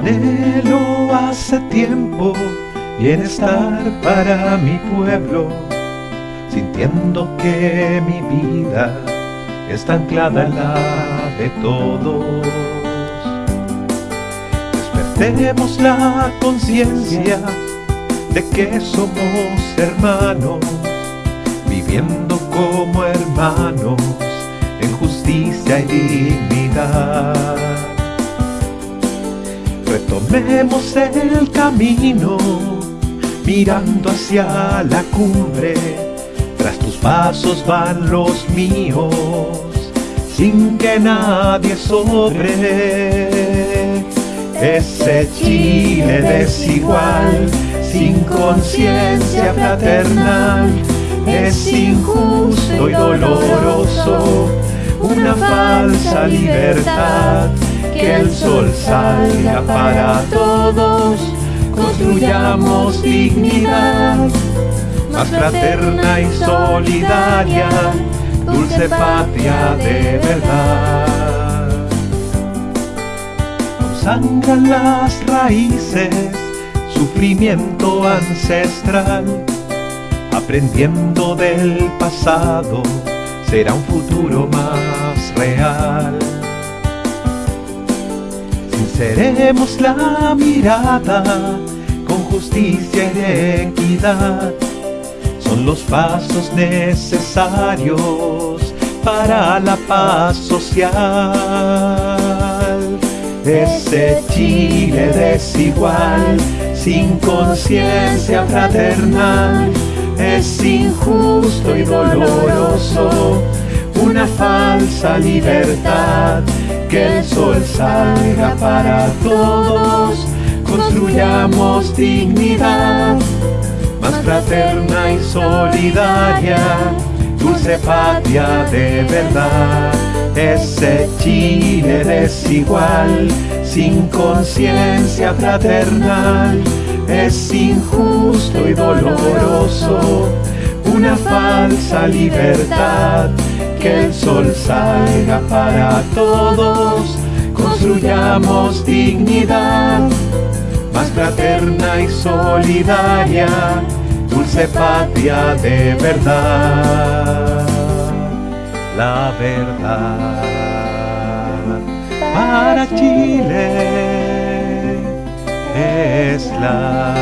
Anhelo hace tiempo bienestar para mi pueblo, sintiendo que mi vida está anclada en la de todos. Despertemos la conciencia de que somos hermanos, viviendo como hermanos en justicia y dignidad. Retomemos el camino, mirando hacia la cumbre, tras tus pasos van los míos, sin que nadie sobre. Ese Chile desigual, sin conciencia fraternal, es injusto y doloroso, una falsa libertad, que el sol salga para todos, construyamos dignidad, más fraterna y solidaria, dulce patria de verdad. Consangran las raíces, sufrimiento ancestral, aprendiendo del pasado, será un futuro más real. Sinceremos la mirada con justicia y equidad, son los pasos necesarios para la paz social. Ese Chile desigual, sin conciencia fraternal, es injusto y doloroso, una falsa libertad, que el sol salga para todos, construyamos dignidad, más fraterna y solidaria, dulce patria de verdad. Ese Chile desigual, sin conciencia fraternal, es injusto y doloroso, una falsa libertad, que el sol salga para todos, construyamos dignidad, más fraterna y solidaria, dulce patria de verdad. La verdad para Chile es la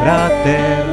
fraternidad.